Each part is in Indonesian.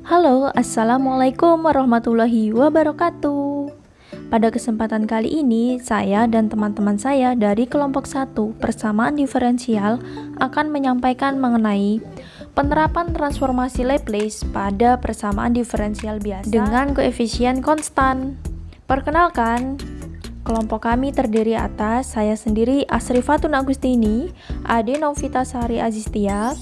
Halo, Assalamualaikum warahmatullahi wabarakatuh. Pada kesempatan kali ini, saya dan teman-teman saya dari kelompok 1 persamaan diferensial akan menyampaikan mengenai penerapan transformasi Laplace pada persamaan diferensial biasa dengan koefisien konstan. Perkenalkan, kelompok kami terdiri atas saya sendiri Asrifatun Agustini, Ade Novita Sari Azistia,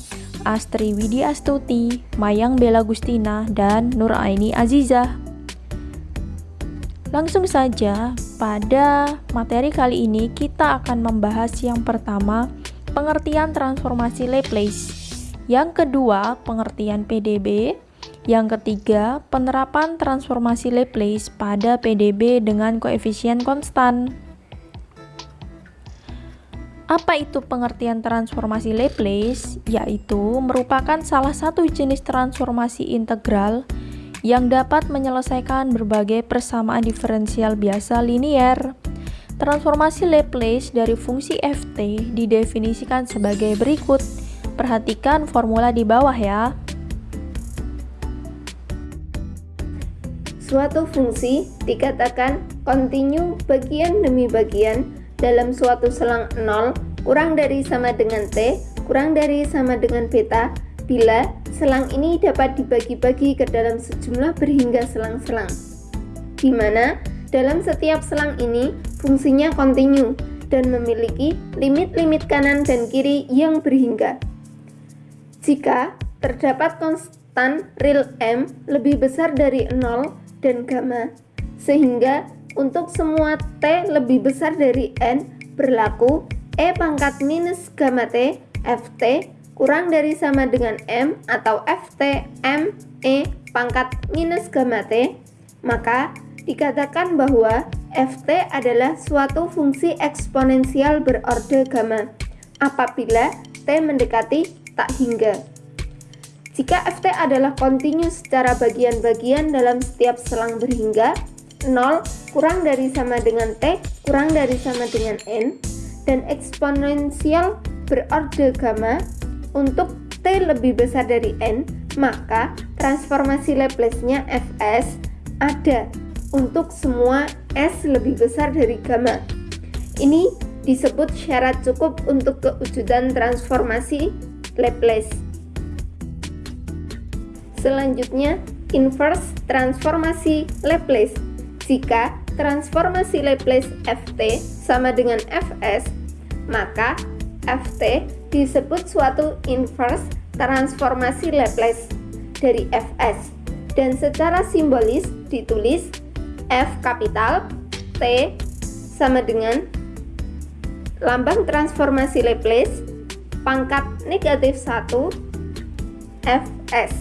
Astri Widi Astuti, Mayang Bella Gustina, dan Nur Aini Azizah. Langsung saja, pada materi kali ini kita akan membahas yang pertama, pengertian transformasi Laplace. Yang kedua, pengertian PDB. Yang ketiga, penerapan transformasi Laplace pada PDB dengan koefisien konstan. Apa itu pengertian transformasi Laplace? Yaitu merupakan salah satu jenis transformasi integral yang dapat menyelesaikan berbagai persamaan diferensial biasa linier. Transformasi Laplace dari fungsi ft didefinisikan sebagai berikut. Perhatikan formula di bawah ya. Suatu fungsi dikatakan kontinu bagian demi bagian dalam suatu selang 0 kurang dari sama dengan T kurang dari sama dengan beta bila selang ini dapat dibagi-bagi ke dalam sejumlah berhingga selang-selang di mana dalam setiap selang ini fungsinya kontinu dan memiliki limit-limit kanan dan kiri yang berhingga. Jika terdapat konstan real M lebih besar dari 0 dan gamma, sehingga untuk semua T lebih besar dari N berlaku E pangkat minus gamma T Ft kurang dari sama dengan M atau Ft M E pangkat minus gamma T maka dikatakan bahwa Ft adalah suatu fungsi eksponensial berorde gamma apabila T mendekati tak hingga. Jika Ft adalah kontinu secara bagian-bagian dalam setiap selang berhingga, 0 kurang dari sama dengan T kurang dari sama dengan N dan eksponensial berorde gamma untuk T lebih besar dari N maka transformasi Laplace-nya Fs ada untuk semua S lebih besar dari gamma. Ini disebut syarat cukup untuk kewujudan transformasi Laplace. Selanjutnya inverse transformasi Laplace jika transformasi Laplace Ft sama dengan Fs, maka Ft disebut suatu inverse transformasi Laplace dari Fs dan secara simbolis ditulis F kapital T sama dengan lambang transformasi Laplace pangkat negatif 1 Fs.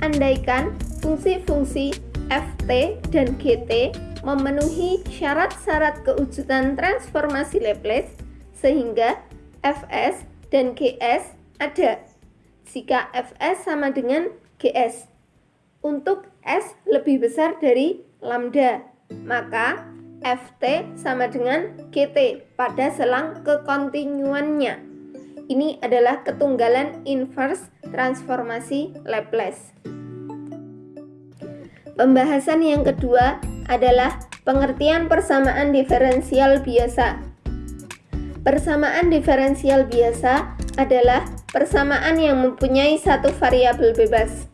Andaikan fungsi-fungsi Ft dan Gt memenuhi syarat-syarat kewujudan transformasi Laplace sehingga Fs dan Gs ada jika Fs sama dengan Gs. Untuk S lebih besar dari lambda, maka Ft sama dengan Gt pada selang kekontinuannya. Ini adalah ketunggalan inverse transformasi Laplace. Pembahasan yang kedua adalah pengertian persamaan diferensial biasa. Persamaan diferensial biasa adalah persamaan yang mempunyai satu variabel bebas.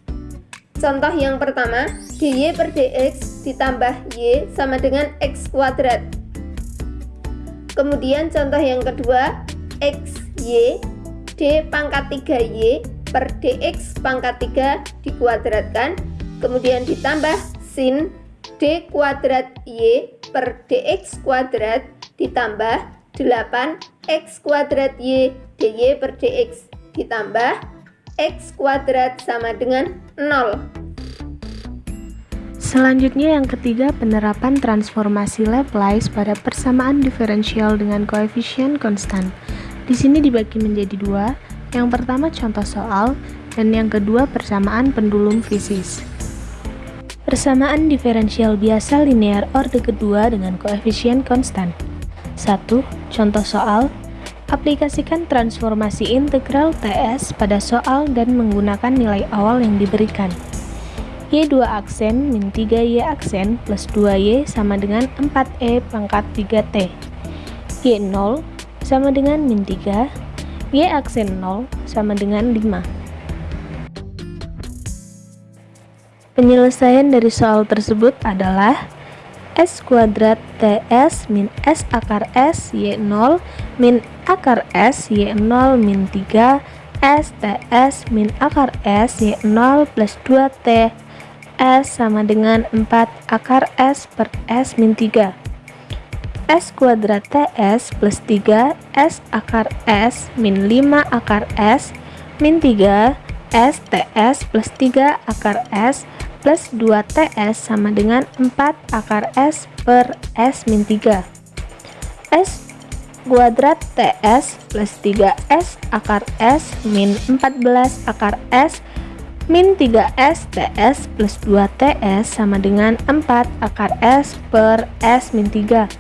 Contoh yang pertama, dy per dx ditambah y sama dengan x kuadrat. Kemudian contoh yang kedua, x y d pangkat 3y per dx pangkat 3 dikuadratkan kemudian ditambah sin d kuadrat y per dx kuadrat ditambah 8x kuadrat y dy per dx ditambah x kuadrat sama dengan 0 Selanjutnya yang ketiga penerapan transformasi Laplace pada persamaan diferensial dengan koefisien konstan. Di sini dibagi menjadi dua, yang pertama contoh soal dan yang kedua persamaan pendulum fisis. Persamaan diferensial biasa linear orde kedua dengan koefisien konstan. 1. Contoh soal Aplikasikan transformasi integral TS pada soal dan menggunakan nilai awal yang diberikan. Y2 aksen min 3Y aksen plus 2Y sama dengan 4E pangkat 3T. Y0 sama dengan min 3, Y aksen 0 sama dengan 5. Penyelesaian dari soal tersebut adalah S kuadrat TS min S akar S Y0 min akar S Y0 min 3 S TS min akar S Y0 plus 2T S sama dengan 4 akar S per S min 3 S kuadrat TS plus 3 S akar S min 5 akar S min 3 S TS plus 3 akar S plus 2TS sama dengan 4 akar S per S min 3 S kuadrat TS plus 3S akar S min 14 akar S min 3S TS plus 2TS sama dengan 4 akar S per S min 3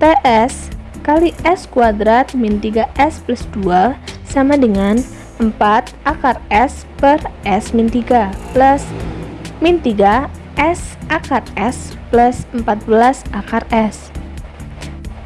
TS kali S kuadrat min 3S plus 2 sama dengan 4 akar S per S min 3 plus min 3 S akar S plus 14 akar S.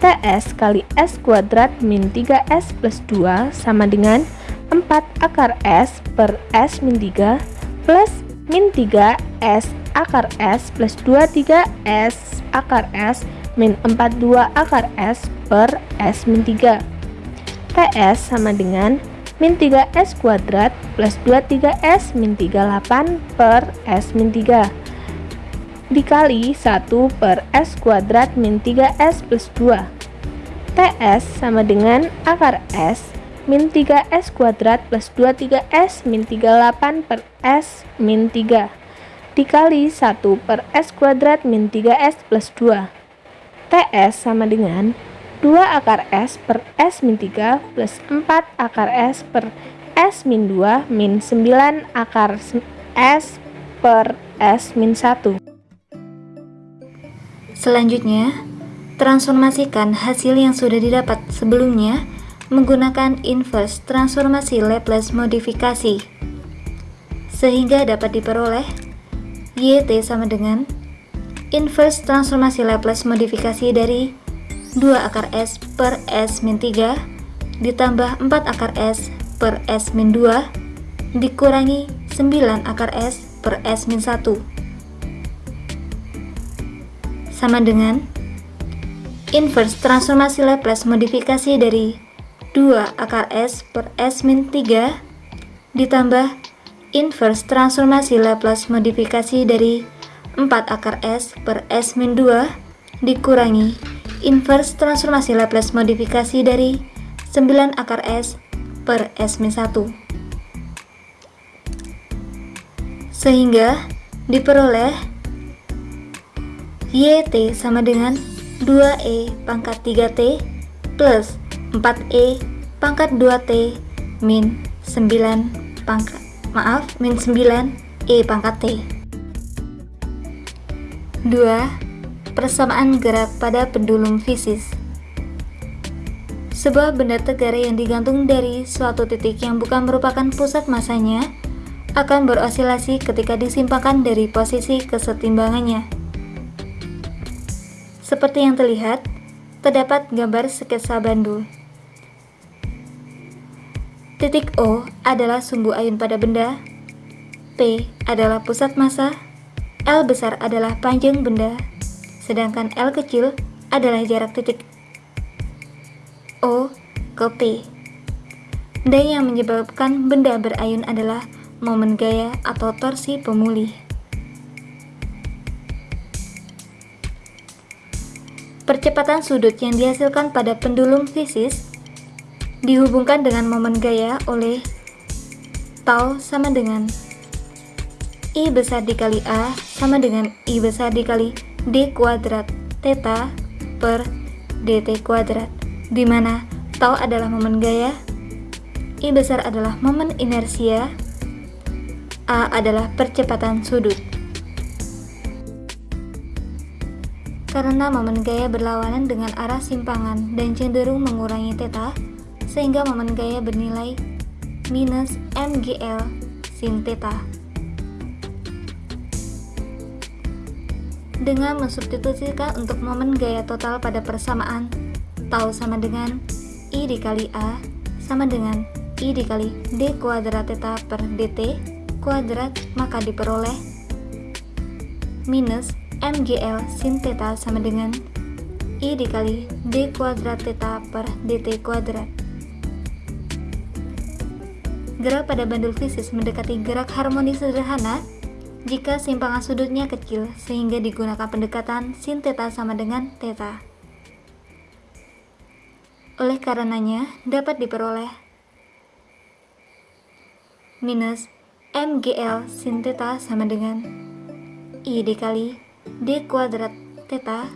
TS kali S kuadrat min 3S plus 2 sama dengan 4 akar S per S min 3 plus min 3 S akar S plus 2 3 S akar S min 42 akar S per S min 3 TS sama dengan min 3S kuadrat plus 23S min 38 per S min 3 dikali 1 per S kuadrat min 3S plus 2 TS sama dengan akar S min 3S kuadrat plus 23S min 38 per S min 3 dikali 1 per S kuadrat min 3S plus 2 TS sama dengan 2 akar S per S min 3 plus 4 akar S per S min 2 min 9 akar S per S min 1. Selanjutnya, transformasikan hasil yang sudah didapat sebelumnya menggunakan inverse transformasi Laplace modifikasi sehingga dapat diperoleh YT sama dengan inverse transformasi Laplace modifikasi dari 2 akar S per S min 3 ditambah 4 akar S per S min 2 dikurangi 9 akar S per S min 1 sama dengan inverse transformasi Laplace modifikasi dari 2 akar S per S min 3 ditambah inverse transformasi Laplace modifikasi dari 4 akar S per S min 2 dikurangi inverse transformasi Laplace modifikasi dari 9 akar S per S min 1 sehingga diperoleh YT sama dengan 2E pangkat 3T plus 4E pangkat 2T min 9 pangkat maaf min 9 E pangkat T. 2 Persamaan gerak pada pendulum fisis Sebuah benda tegar yang digantung dari suatu titik yang bukan merupakan pusat masanya akan berosilasi ketika disimpangkan dari posisi kesetimbangannya. Seperti yang terlihat, terdapat gambar sketsa bandul. Titik O adalah sumbu ayun pada benda, P adalah pusat massa, L besar adalah panjang benda, sedangkan L kecil adalah jarak titik O ke P. Dan yang menyebabkan benda berayun adalah momen gaya atau torsi pemulih. Percepatan sudut yang dihasilkan pada pendulum fisis dihubungkan dengan momen gaya oleh tau sama dengan I besar dikali A sama dengan I besar dikali d kuadrat theta per dt kuadrat di mana tau adalah momen gaya i besar adalah momen inersia a adalah percepatan sudut karena momen gaya berlawanan dengan arah simpangan dan cenderung mengurangi theta, sehingga momen gaya bernilai minus mgl sin theta. Dengan mensubstitusikan untuk momen gaya total pada persamaan, tau sama dengan I dikali A sama dengan I dikali D kuadrat theta per dt kuadrat, maka diperoleh minus mgl sin theta sama dengan i dikali d kuadrat theta per dt kuadrat. Gerak pada bandul fisis mendekati gerak harmonis sederhana jika simpangan sudutnya kecil sehingga digunakan pendekatan sin theta sama dengan theta. Oleh karenanya dapat diperoleh minus mgl sin theta sama dengan i dikali d kuadrat theta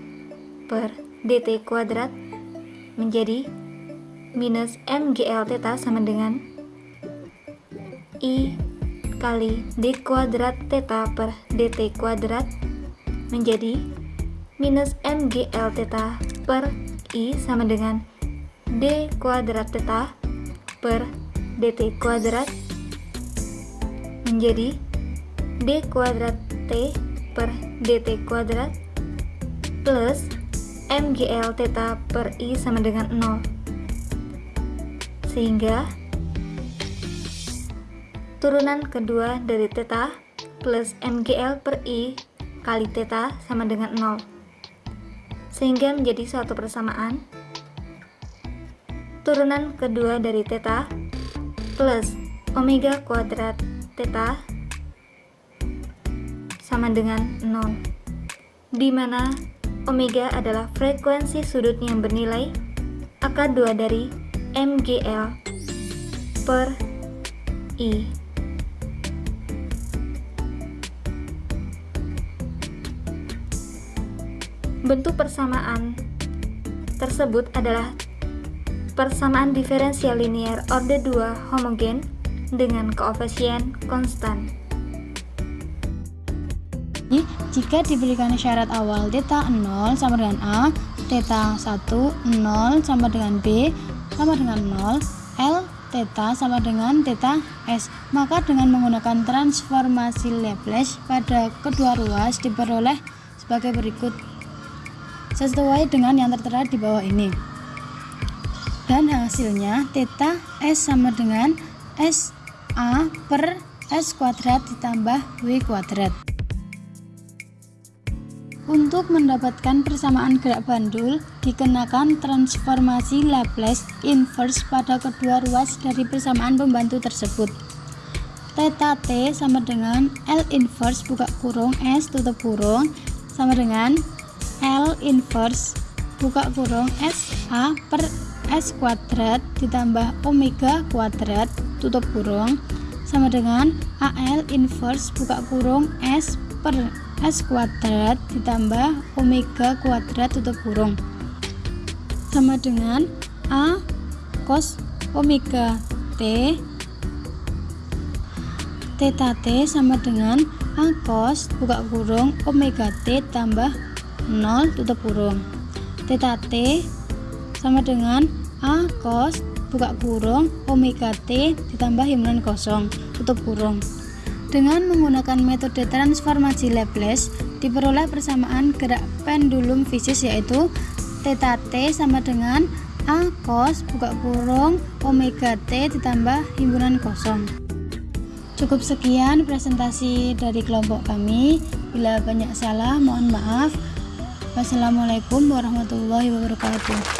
per dt kuadrat menjadi minus mgl theta sama dengan i kali d kuadrat theta per dt kuadrat menjadi minus mgl theta per i sama dengan d kuadrat theta per dt kuadrat menjadi d kuadrat t per dt kuadrat plus mgl theta per i sama dengan 0 sehingga turunan kedua dari theta plus mgl per i kali theta sama dengan 0 sehingga menjadi suatu persamaan. Turunan kedua dari theta plus omega kuadrat theta sama dengan 0 di mana omega adalah frekuensi sudut yang bernilai akar 2 dari mgl per i bentuk persamaan tersebut adalah persamaan diferensial linear order 2 homogen dengan koefisien konstan jika diberikan syarat awal theta 0 sama dengan A, theta 1 0 sama dengan B sama dengan 0, L theta sama dengan theta S. Maka dengan menggunakan transformasi Laplace pada kedua ruas diperoleh sebagai berikut. Sesuai dengan yang tertera di bawah ini. Dan hasilnya theta S sama dengan S A per S kuadrat ditambah W kuadrat. Untuk mendapatkan persamaan gerak bandul, dikenakan transformasi Laplace inverse pada kedua ruas dari persamaan pembantu tersebut. Theta T sama dengan L inverse buka kurung S tutup kurung sama dengan L inverse buka kurung S A per S kuadrat ditambah omega kuadrat tutup kurung. Sama dengan AL inverse buka kurung S per S kuadrat ditambah omega kuadrat tutup kurung. Sama dengan A cos omega T theta T sama dengan A cos buka kurung omega T tambah 0 tutup kurung theta T sama dengan A cos buka kurung omega T ditambah himpunan kosong tutup kurung dengan menggunakan metode transformasi Laplace, diperoleh persamaan gerak pendulum fisis yaitu theta t sama dengan a cos buka kurung omega t ditambah himpunan kosong. Cukup sekian presentasi dari kelompok kami. Bila banyak salah, mohon maaf. Wassalamualaikum warahmatullahi wabarakatuh.